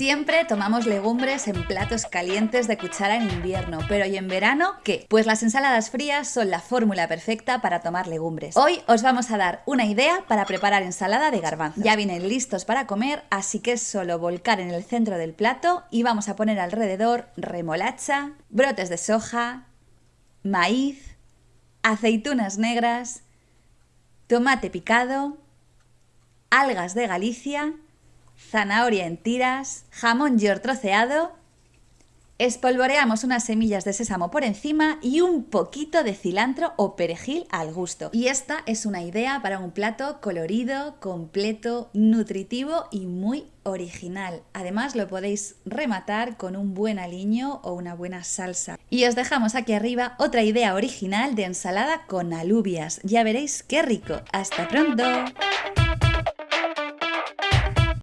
Siempre tomamos legumbres en platos calientes de cuchara en invierno, pero ¿y en verano qué? Pues las ensaladas frías son la fórmula perfecta para tomar legumbres. Hoy os vamos a dar una idea para preparar ensalada de garbanzos. Ya vienen listos para comer, así que es solo volcar en el centro del plato y vamos a poner alrededor remolacha, brotes de soja, maíz, aceitunas negras, tomate picado, algas de Galicia, zanahoria en tiras, jamón york troceado, espolvoreamos unas semillas de sésamo por encima y un poquito de cilantro o perejil al gusto. Y esta es una idea para un plato colorido, completo, nutritivo y muy original. Además lo podéis rematar con un buen aliño o una buena salsa. Y os dejamos aquí arriba otra idea original de ensalada con alubias. Ya veréis qué rico. ¡Hasta pronto!